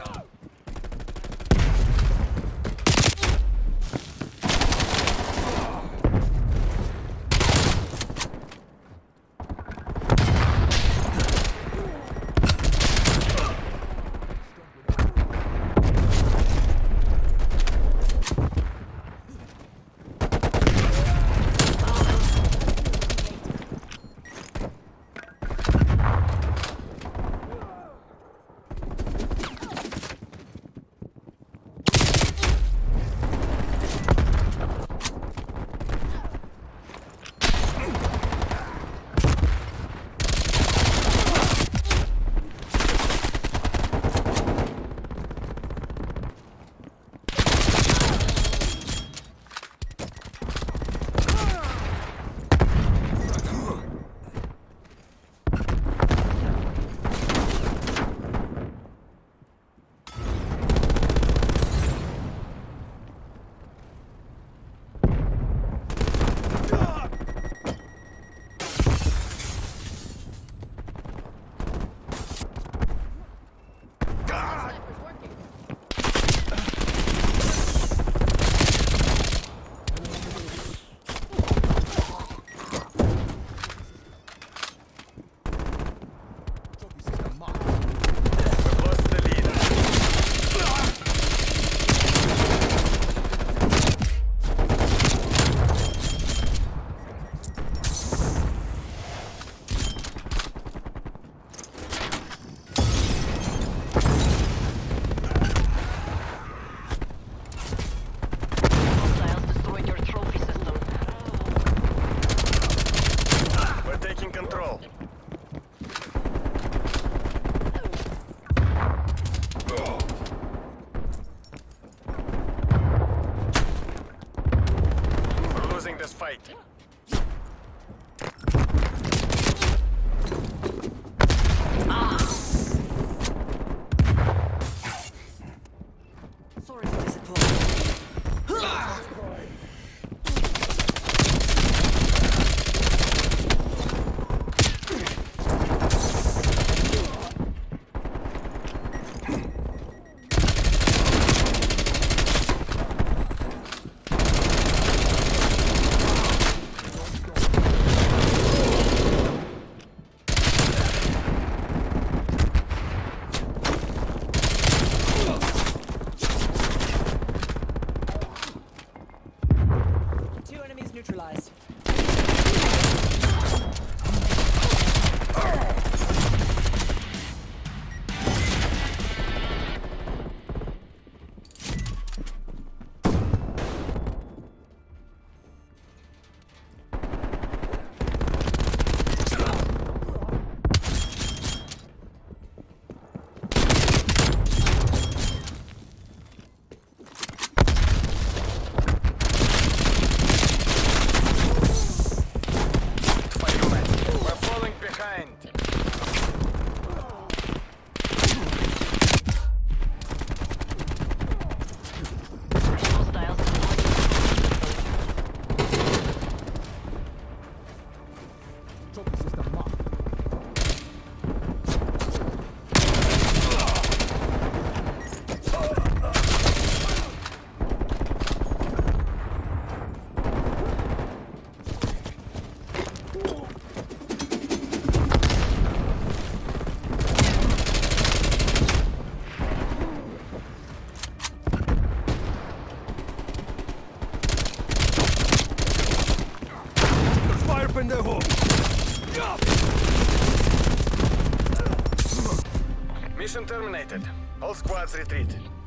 Go! hell? We're losing this fight. Neutralized. presenti. Pendejo! Mission terminated. All squads retreat.